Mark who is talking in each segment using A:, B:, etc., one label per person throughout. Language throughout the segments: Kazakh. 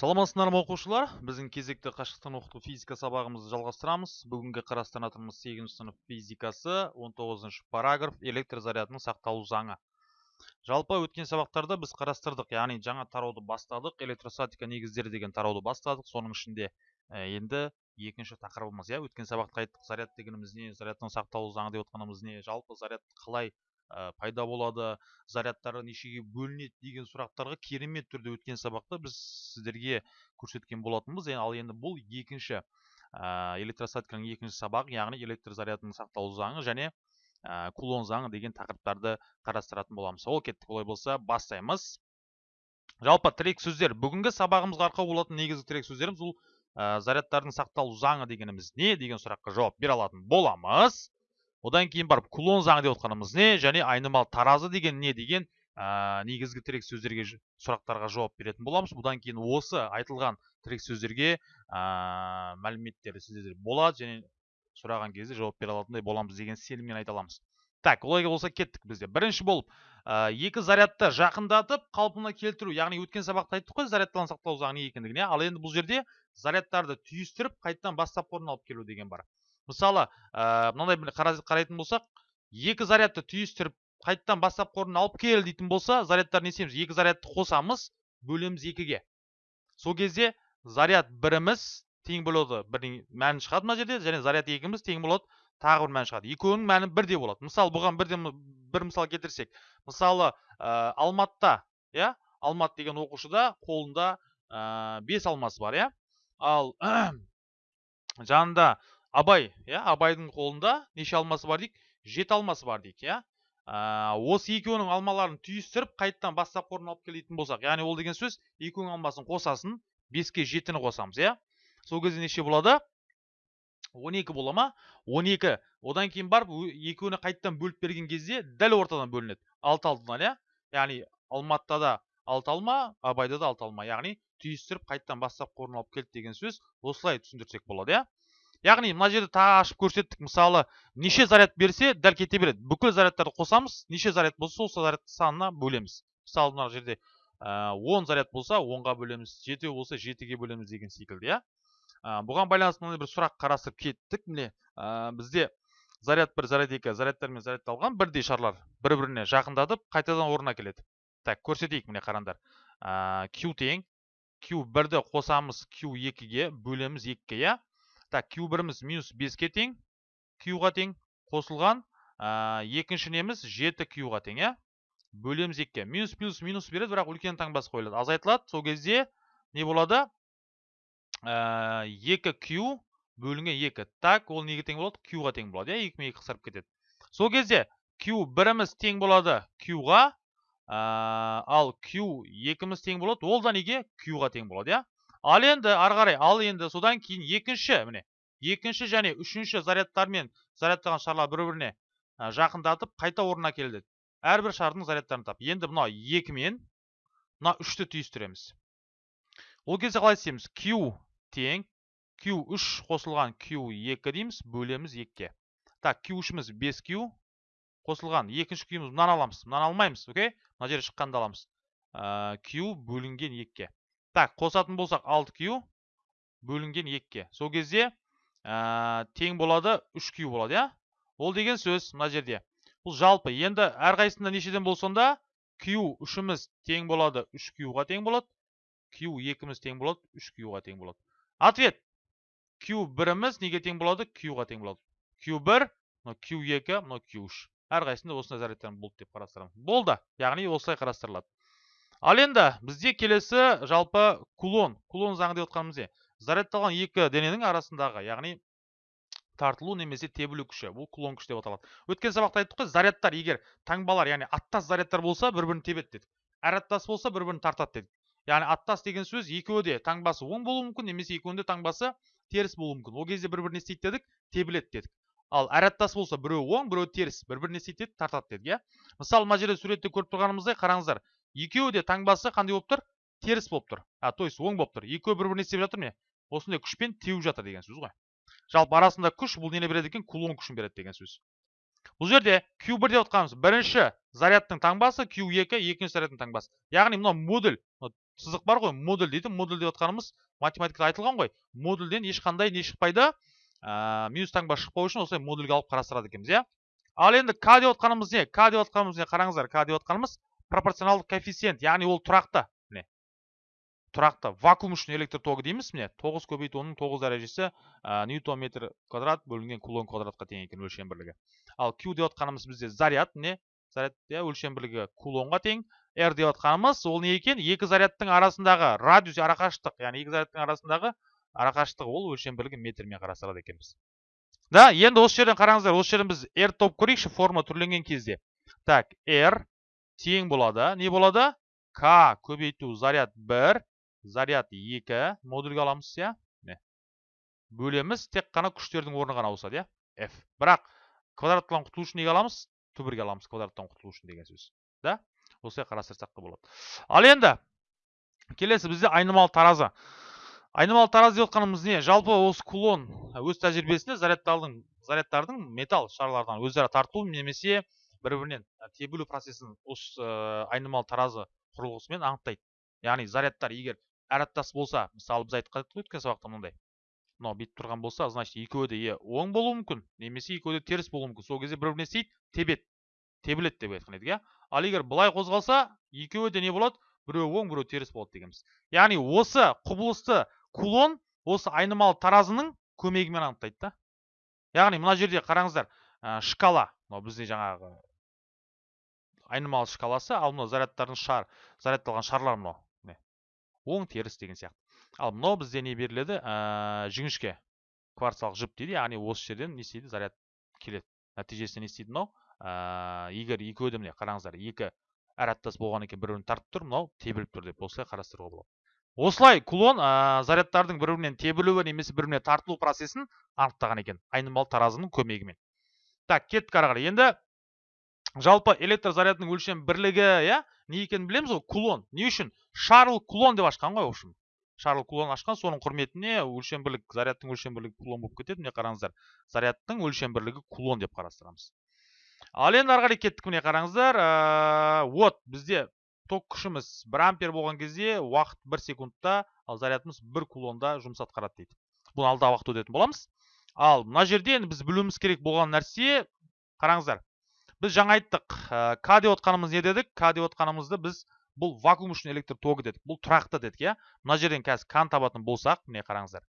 A: саламатсыздар ма оқушылар? Біздің кезекті қашықтан оқыту физика сабағымызды жалғастырамыз. Бүгінгі қарастыратынымыз 8 сынып физикасы 19 параграф электр зарядының сақталу заңы. Жалпы өткен сабақтарда біз қарастырдық яғни жаңа тарауды бастадық электростатика негіздері деген тарауды бастадық. Соның ішінде енді екінші тақырыбымыз иә өткен сабақта айттық заряд дегеніміз не? Зарядтың сақталу заңы деп отқанымыз не? Жалпы заряд қалай ә, пайда болады зарядтары нешеге бөлінеді деген сұрақтарға керемет түрде өткен сабақта біз сіздерге көрсеткен болатынбыз. Ал енді бұл екінші ә, электростатиканың екінші сабағы яғни электр зарядының сақталу заңы және ә, кулон заңы деген тақырыптарды қарастыратын боламыз. Ол кеттік олай болса бастаймыз. Жалпы тірек сөздер. Бүгінгі сабағымызға арқау болатын негізгі тірек сөздеріміз бұл ә, зарядтардың сақталу заңы дегеніміз не деген сұраққа жауап бере алатын боламыз. Одан кейін барып кулон заңы деп отқанымыз не? Және айнымалы таразы деген не деген ә, негізгі тірек сөздерге сұрақтарға жауап беретін боламыз. Бұдан кейін осы айтылған тірек сөздерге ә, мәліметтер сіздерде болады және сұраған кезде жауап бере алатындай боламыз деген сеніммен айта аламыз. Так олай болса кеттік бізде бірінші болып ә, екі зарядты жақындатып қалпына келтіру яғни өткен сабақта айттық қой зарядтан сақтау заңы не екендігіне ал енді бұл жерде зарядтарды түйістіріп қайтадан бастапқы орнына алып келу деген бар. Мысалы ә, мынандай қарайтын болсақ екі зарядты түйістіріп қайтадан бастапқы орнына алып кел дейтін болса зарядтарды не істейміз? Екі зарядты қосамыз бөлеміз екіге. Сол кезде заряд біріміз тең болады бірдің мәні шығады мына жерде және заряд екіміз тең болады тағы бір мәні шығады. Екеуінің мәні бірдей болады. Мысалы бұған бірден бір мысал келтірсек. Мысалы ә, алматыда иә? Алмат деген оқушыда қолында ә, бес алмасы бар иә? Ал жанында абай иә абайдың қолында неше алмасы бар дейік жеті алмасы бар дейік иә. Осы екеуінің алмаларын түйістіріп қайтадан бастапқы орнына алып келетін болсақ яғни ол деген сөз екеуінің алмасын қосасын беске жетіні қосамыз иә. Сол кезде неше болады? 12 бола ма? 12 одан кейін барып екеуіне қайтадан бөліп берген кезде дәл ортадан бөлінеді. Алты алтыдан иә. Яғни алматыда да алты алма абайда да алты алма. Яғни түйістіріп қайтадан бастапқы орнына алып келді деген сөз осылай түсіндірсек болады иә. Яғни мына жерде тағы ашып көрсеттік. Мысалы неше заряд берсе дәл кете береді. Бүкіл зарядтарды қосамыз неше заряд болса сол заряд санына бөлеміз. Мысалы мына жерде он заряд болса онға бөлеміз жетеу болса жетіге бөлеміз деген секілді иә? Бұған байланысты мынандай бір сұрақ қарастырып кеттік. Міне бізде заряд бір заряд екі зарядтармен зарядталған бірдей шарлар бір біріне жақындатып қайтадан орнына келеді. Так көрсетейік міне қараңдар q тең q бірді қосамыз q екіге бөлеміз екіге иә? Так q біріміз минус беске тең q-ға тең қосылған. Екінші неміз жеті q-ға тең иә? Бөлеміз екіге. Минус плюс минус береді бірақ үлкен таңбасы қойылады. Азайтылады сол кезде не болады? Екі q бөлінген екі. Так ол неге тең болады? Q-ға тең болады иә? Екі мен екі қысқарып кетеді. Сол кезде q біріміз тең болады q-ға ал q екіміз тең болады. Ол да неге? Q-ға тең болады иә? Ал енді ары қарай ал енді содан кейін екінші міне екінші және үшінші зарядтармен зарядталған шарлар бір біріне жақындатып қайта орнына келеді әрбір шардың зарядтарын тап. Енді мына екі мен мына үшті түйістіреміз. Ол кезде қалай істейміз? Q тең q үш қосылған q екі дейміз бөлеміз екіге. Так q үшіміз бес q қосылған екінші q мынаны аламыз мынаны алмаймыз окей? Мына жерде шыққанды аламыз. Q бөлінген екіге. Так қосатын болсақ 6q бөлінген 2-ке сол кезде ә, тең болады 3q болады иә? Ол деген сөз мына жерде. Бұл жалпы. Енді әрқайсысында нешеден болсонда q үшіміз тең болады 3q-ға тең болады. Q екіміз тең болады 3q-ға тең болады. Ответ. Q біріміз неге тең болады? Q-ға тең болады. Q1 мынау q2 мынау q3 әрқайсысында осындай зарядтар болды деп қарастырамыз болды. Яғни осылай қарастырылады. Ал енді бізде келесі жалпы кулон. Кулон заңы деп отқанымыз не? Зарядталған екі дененің арасындағы яғни тартылу немесе тебілу күші. Бұл кулон күш деп аталады. Өткен сабақта айттық қой зарядтар егер таңбалар яғни аттас зарядтар болса бір бірін тебеді дедік әр аттас болса бір бірін тартады дедік яғни аттас деген сөз екеуі де таңбасы оң болуы мүмкін немесе екеуінде таңбасы теріс болуы мүмкін. Ол кезде бір бірін не істейді дедік тебіледі дедік. Ал әр аттас болса біреуі оң біреуі теріс. Бір бірін не істейді дедік тартады дедік иә? Мысалы мына жерде суретте көріп тұрғанымыздай қараңыздар екеуі де таңбасы қандай болып тұр? Теріс болып тұр. А то есть оң болып тұр. Екеуі бір біріне істеп жатыр не осындай күшпен теуіп жатыр деген сөз ғой. Жалпы арасында күш бұл нені береді екен? Кулон күшін береді деген сөз. Бұл жерде q1 деп отқанымыз. Бірінші зарядтың таңбасы q2 екінші зарядтың таңбасы яғни мынау модуль сызық бар ғой модуль дейді. Модуль деп отқанымыз математикада айтылған ғой. Модульден ешқандай не шықпайды. Ә, минус таңба шықпау үшін осылай модульге алып қарастырады екенбіз иә. Ал енді к деп отқанымыз не? К деп отқанымыз не? Қараңыздар к деп отқанымыз пропорционалдық коэффициент яғни ол тұрақты міне. Тұрақты. Вакуум үшін электр тогы дейміз міне. Тоғыз көбейту оның тоғыз дәрежесі ньютон метр квадрат бөлінген кулон квадратқа тең екен өлшем бірлігі. Ал q деп отқанымыз бізде заряд міне. Заряд иә өлшем бірлігі кулонға тең. R деп отқанымыз ол не екен? Екі зарядтың арасындағы радиус арақашықтық яғни екі зарядтың арасындағы арақашықтығы ол өлшем бірлігі метрмен қарастырады екенбіз. Да енді осы жерден қараңыздар осы жерден біз r тауып көрейікші форма түрленген кезде. Так r тең болады не болады к көбейту заряд 1 заряд 2 модульге аламыз иә бөлеміз тек қана күштердің орны ғана ауысады иә f. Бірақ квадраттан құтылу үшін неге аламыз түбірге аламыз квадраттан құтылу үшін деген сөз да осылай қарастырсақ та болады ал енді келесі бізде айнымалы таразы айнымалы таразы деп отқанымыз не жалпы осы кулон өз тәжірибесінде зарядтардың зарядтардың металл шарлардан өзара тарту немесе бір бірінен тебілу процесін осы айнымалы таразы құрылғысымен анықтайды. Яғни зарядтар егер әраттас болса мысалы біз айтып қой өткен сабақта мынандай мынау бүйтіп тұрған болса значит екеуі де оң болуы мүмкін немесе екеуі де теріс болуы мүмкін. Сол кезде бір біріне істейді тебеді тебіледі деп айтқан едік иә. Ал егер былай қозғалса екеуі де не болады? Біреуі оң біреуі теріс болады дегенбіз. Яғни осы құбылысты кулон осы айнымалы таразының көмегімен анықтайды да. Яғни мына жерде қараңыздар ә, шкала мынау бізде жаңағы айнымалы шкаласы ал мынау зарядтардың шар зарядталған шарлар мынау міне оң теріс деген сияқты. Ал мынау бізде не беріледі? Ә, жіңішке кварцалық жіп дейді яғни осы жерден не істейді? Заряд келеді. Нәтижесінде не істейді мынау? Ә, егер екеуі де міне қараңыздар екі әраттас болғаннан кейін бір бірін тартып тұр мынау тебіліп тұр деп осылай қарастыруға болады. Осылай кулон ә, зарядтардың бір бірінен тебілуі немесе бір біріне тартылу процесін анықтаған екен айнымалы таразының көмегімен. Так кеттік ары қарай енді жалпы электр зарядының өлшем бірлігі иә? Не екенін білеміз ғой кулон. Не үшін? Шарл кулон деп ашқан ғой в общем. Шарл кулон ашқан соның құрметіне өлшем бірлік зарядтың өлшем бірлігі кулон болып кетеді. Міне қараңыздар зарядтың өлшем бірлігі кулон деп қарастырамыз. Ал енді ары қарай кеттік міне қараңыздар. Ә, вот бізде ток күшіміз 1 ампер болған кезде уақыт 1 секундта ал зарядымыз 1 кулонда жұмыс атқарады дейді. Бұны алдағы уақытта өтетін боламыз. Ал мына жерде енді біз білуіміз керек болған нәрсе қараңыздар біз жаңа айттық к деп отқанымыз не дедік? К деп отқанымызды біз бұл вакуум үшін электр тогы дедік бұл тұрақты дедік иә? Мына жерден қазір кан табатын болсақ міне қараңыздар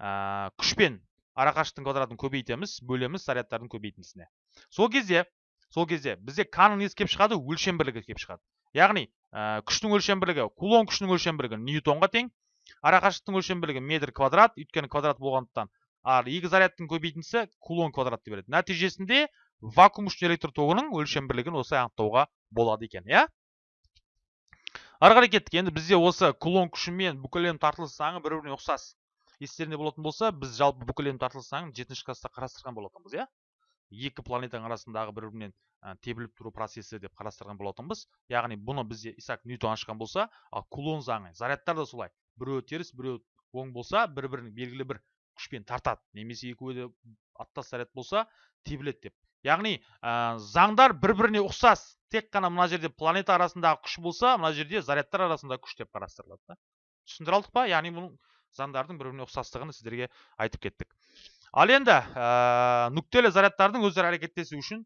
A: ә, күшпен арақашықтың квадратын көбейтеміз бөлеміз зарядтардың көбейтіндісіне сол кезде сол кезде бізде канның несі келіп шығады? Өлшем бірлігі келіп шығады. Яғни ә, күштің өлшем бірлігі кулон күшінің өлшем бірлігі ньютонға тең арақашықтықтың өлшем бірлігі метр квадрат өйткені квадрат болғандықтан ал екі зарядтың көбейтіндісі кулон квадратты береді. Нәтижесінде вакуум үшін электр тогының өлшем бірлігін осылай анықтауға болады екен иә? Ары қарай кеттік. Енді бізде осы кулон күші мен бүкіл әлем тартылыс заңы бір біріне ұқсас естеріңде болатын болса біз жалпы бүкіл әлем тартылыс заңын жетінші класста қарастырған болатынбыз иә? Екі планетаның арасындағы бір бірінен тебіліп тұру процесі деп қарастырған болатынбыз. Яғни бұны бізде исаак ньютон ашқан болса ал кулон заңы зарядтар да солай. Біреуі теріс біреуі оң болса бір бірін белгілі бір күшпен тартады. Немесе екеуі де аттас заряд болса тебіледі деп яғни ә, заңдар бір біріне ұқсас. Тек қана мына жерде планета арасындағы күш болса мына жерде зарядтар арасындағы күш деп қарастырылады да. Түсіндіре алдық па? Яғни бұның заңдардың бір біріне ұқсастығын сіздерге айтып кеттік. Ал енді ә, нүктелі зарядтардың өзара әрекеттесу үшін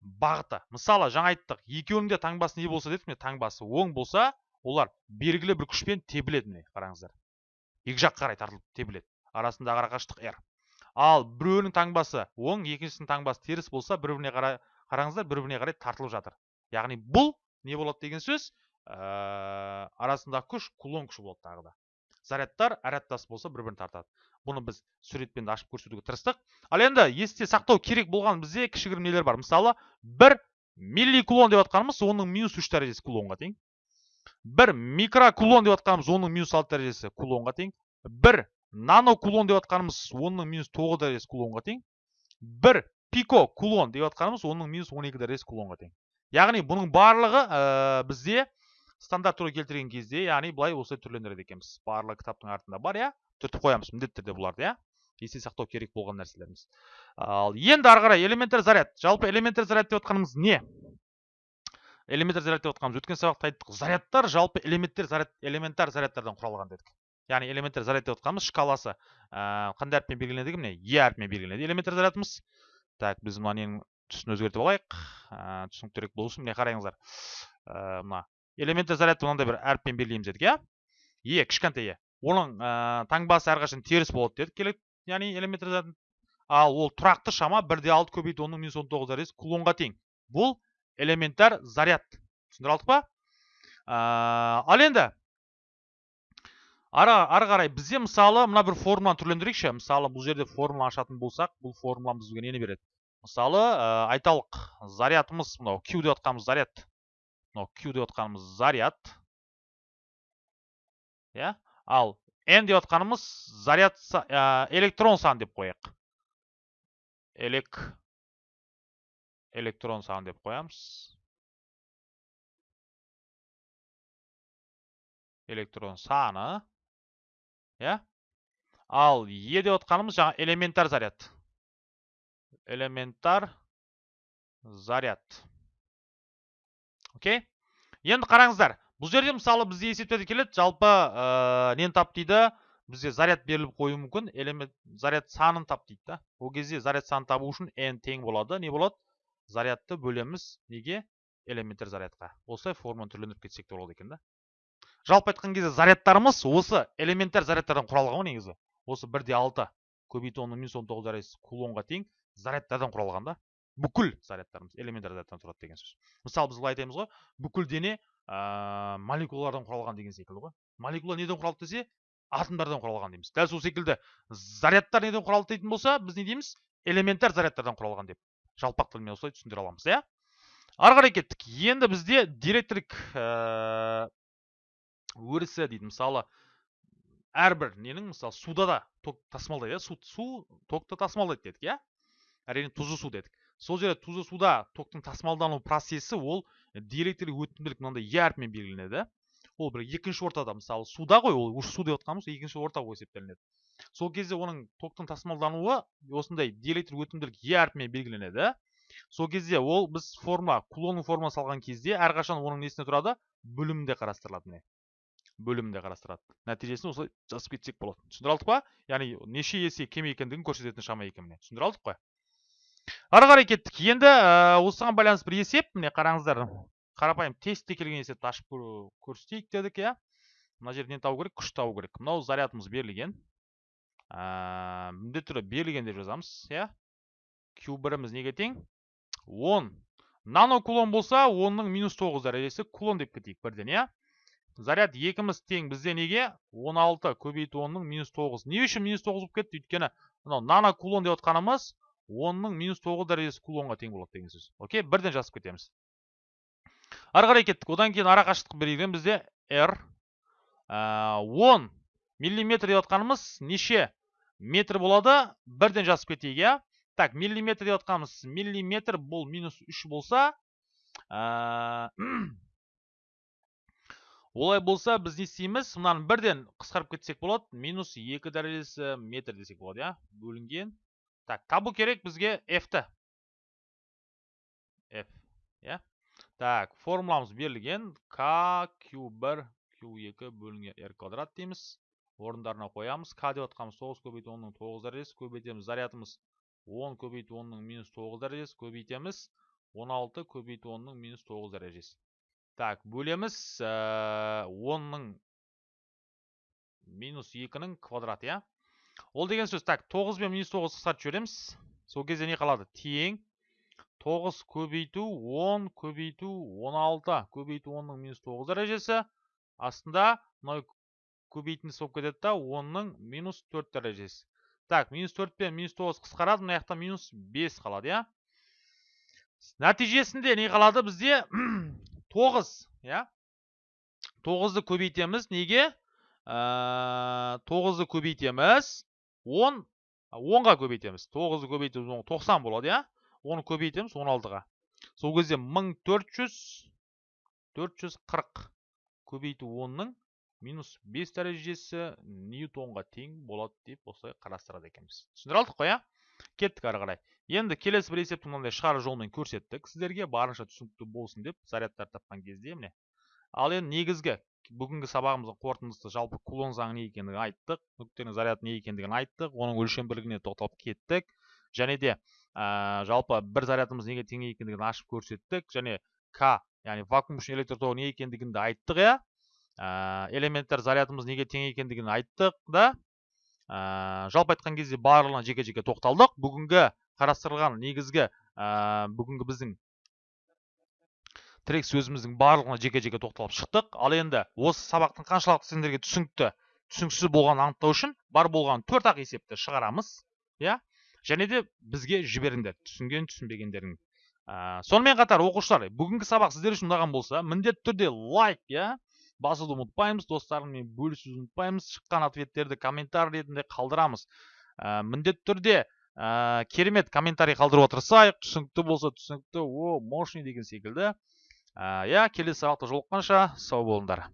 A: бағыты. Мысалы жаңа айттық. Екеуінің де таңбасы не болса дедік міне? Таңбасы оң болса олар белгілі бір күшпен тебіледі міне қараңыздар. Екі жаққа қарай тартылып тебіледі. Арасындағы арақашықтық r. ал біреуінің таңбасы оң екіншісінің таңбасы теріс болса бір біріне қарай қараңыздар бір біріне қарай тартылып жатыр. Яғни бұл не болады деген сөз ә, арасындағы күш кулон күші болады тағы да. Зарядтар әраттас болса бір бірін тартады. Бұны біз суретпен ашып көрсетуге тырыстық. Ал енді есте сақтау керек болған бізде кішігірім нелер бар. Мысалы бір милликулон деп жатқанымыз оның минус үш дәрежесі кулонға тең. Бір микрокулон деп жатқанымыз оның минус алты дәрежесі кулонға тең. Бір нанокулон деп жатқанымыз оның минус тоғыз дәрежесі кулонға тең. Бір пико кулон деп жатқанымыз оның минус он екі дәрежесі кулонға тең. Яғни бұның барлығы ә, бізде стандарт түрі келтірген кезде яғни былай осылай түрлендіреді екенбіз. Барлығы кітаптың артында бар иә? Түртіп қоямыз міндетті түрде бұларды иә? Есте сақтау керек болған нәрселеріміз. Ал енді ары қарай элементар заряд. Жалпы элементар заряд деп отқанымыз не? Элементтер заряд деп отқанбыз өткен сабақта айттық зарядтар жалпы элементтер заряд элементар зарядтардан құралған дедік. Яғни элементтер заряд деп отқанымыз шкаласы қандай әріппен белгіленеді міне е әрпімен белгіленеді элементтер зарядымыз так біз мына ненің түсін өзгертіп алайық түсініктірек болсын міне қараңыздар мына элементтер зарядты мынандай бір әріппен белгілейміз дедік иә е кішкентай е оның таңбасы әрқашан теріс болады дедік келеді яғни элементтер заряд ал ол тұрақты шама бір де алты көбейту онның минус он тоғыз дәрежесі кулонға тең бұл элементтер заряд түсіндіре алдық па ал енді ары, ары қарай бізде мысалы мына бір формуланы түрлендірейікші. Мысалы бұл жерде формула ашатын болсақ бұл формуламыз бізге нені береді? Мысалы ә, айталық зарядымыз мынау q деп отқанымыз заряд. Мынау q деп отқанымыз заряд. Иә? Ал n деп отқанымыз заряд ә, электрон саны деп қояйық. Элек электрон саны деп қоямыз. Электрон саны иә? Ал е деп отқанымыз жаңа элементар заряд. Элементар заряд. Окей? Енді қараңыздар бұл жерде мысалы бізде есептеді келеді жалпы ә, нені тап дейді? Бізде заряд беріліп қоюы мүмкін элемент заряд санын тап дейді да. Ол кезде заряд санын табу үшін n тең болады. Не болады? Зарядты бөлеміз неге? Элементтер зарядқа. Осылай форманы түрлендіріп кетсек те болады екен да. Жалпы айтқан кезде зарядтарымыз осы элементтер зарядтардан құралған ғой негізі. Осы бір де алты көбейту онның минус он тоғыз кулонға тең зарядтардан құралған да. Бүкіл зарядтарымыз элементтер зарядтан тұрады деген сөз. Мысалы біз былай айтамыз ғой бүкіл дене ә, молекулалардан құралған деген секілді ғой. Молекула неден құралды десе атомдардан құралған дейміз. Дәл сол секілді зарядтар неден құралды дейтін болса біз не дейміз? Элементтер зарядтардан құралған деп жалпақ тілмен осылай түсіндіре аламыз иә? Ары қарай кеттік. Енді бізде диэлектрик ә, өрісі дейді мысалы әрбір ненің мысалы суда да ток тасымалдайды су, су токты тасымалдайды дедік иә? Әрине тұзды су дедік. Сол жерде тұзды суда токтың тасымалдану процесі ол диэлектрик өтімділік мынандай е әрпімен белгіленеді ол бір екінші ортада мысалы суда ғой ол су деп отқанымыз екінші орта болып есептелінеді. Сол кезде оның токтың тасымалдануы осындай диэлектрик өтімділік е әрпімен белгіленеді. Сол кезде ол біз форма кулонның формасы алған кезде әрқашан оның несіне тұрады? Бөлімінде қарастырылады міне. Бөлімінде қарастырады. Нәтижесін осылай жазып кетсек болады түсіндіре алдық па? Яғни неше есе кем екендігін көрсететін шама екен міне. Түсіндіре алдық қой. Ары қарай кеттік. Енді ә, осыған байланысты бір есеп. Міне қараңыздар. Қарапайым тестте келген есепті ашып көрсетейік дедік иә. Мына жерде не табу керек? Күш табу керек. Мынау зарядымыз берілген. Ә, міндетті түрде берілген деп жазамыз иә. Q біріміз неге тең? 10 нано кулон болса онның минус тоғыз дәрежесі кулон деп кетейік бірден иә. Заряд екіміз тең бізде неге? 16 көбейту онның минус тоғыз. Не үшін минус тоғыз болып кетті? Өйткені мынау нано кулон деп отқанымыз онның минус тоғыз дәрежесі кулонға тең болады деген сөз. Окей? Бірден жазып кетеміз. Ары қарай кеттік. Одан кейін ара қашықтық берілген бізде r он миллиметр деп отқанымыз неше метр болады? Бірден жазып кетейік иә? Так миллиметр деп отқанымыз миллиметр бұл минус үш болса олай болса біз не істейміз? Мынаны бірден қысқарып кетсек болады. Минус екі дәрежесі метр десек болады иә? Бөлінген. Так табу керек бізге f-ті. F иә? Так формуламыз берілген. K q1 q2 бөлінген. R квадрат дейміз. Орындарына қоямыз. K деп отқанымыз 9 көбейту 10-ның 9 дәрежесі көбейтеміз зарядымыз 10 көбейту 10-ның минус 9 дәрежесі көбейтеміз 16 көбейту 10-ның минус 9 дәрежесі. Так бөлеміз 10-ның минус 2-ның квадрат иә? Ол деген сөз так 9 бен минус 9 қысқартып жібереміз. Сол кезде не қалады? Тең. 9 көбейту 10 көбейту 16 көбейту 10-ның минус 9 дәрежесі. Астында мынау көбейтіндісі болып кетеді да 10-ның минус 4 дәрежесі. Так минус 4 пен минус 9 қысқарады. Мына жақта минус 5 қалады иә? Нәтижесінде не қалады? Бізде 9 иә? 9-ды көбейтеміз. Неге? Тоғызды көбейтеміз. Он онға көбейтеміз. Тоғызды көбейтеміз тоқсан болады иә? Оны көбейтеміз он алтыға. Сол кезде мың төрт жүз төрт жүз қырық көбейту онның минус бес дәрежесі ньютонға тең болады деп осылай қарастырады екенбіз. Түсіндіре алдық қой иә? Кеттік ары қарай. Енді келесі бір есепті мынандай шығару жолымен көрсеттік. Сіздерге барынша түсінікті болсын деп зарядтар тапқан кезде міне. Ал енді негізгі бүгінгі сабағымыздың қорытындысы жалпы кулон заңы не екендігін айттық нүктенің заряды не екендігін айттық оның өлшем бірлігіне тоқталып кеттік. Және де ә, жалпы бір зарядымыз неге тең екендігін ашып көрсеттік. Және к яғни вакуум үшін электр тогы не екендігін де айттық иә. Ә, элементтер зарядымыз неге тең екендігін айттық да. Ә, жалпы айтқан кезде барлығына жеке жеке тоқталдық. Бүгінгі қарастырылған негізгі ә, бүгінгі біздің тірек сөзіміздің барлығына жеке жеке тоқталып шықтық. Ал енді осы сабақтың қаншалықты сендерге түсінікті түсініксіз болғанын анықтау үшін бар болған төрт ақ есепті шығарамыз иә? Және де бізге жіберіңдер түсінген түсінбегендерің. Ә, сонымен қатар оқушылар бүгінгі сабақ сіздер үшін ұнаған болса міндетті түрде лайк иә? Басуды ұмытпаймыз достарыңмен бөлісуді ұмытпаймыз шыққан ответтерді комментарий ретінде қалдырамыз. Ә, міндетті түрде ә, керемет комментарий қалдыруға тырысайық түсінікті болса түсінікті о мощный деген секілді. Иә келесі сабақта жолыққанша сау болыңдар.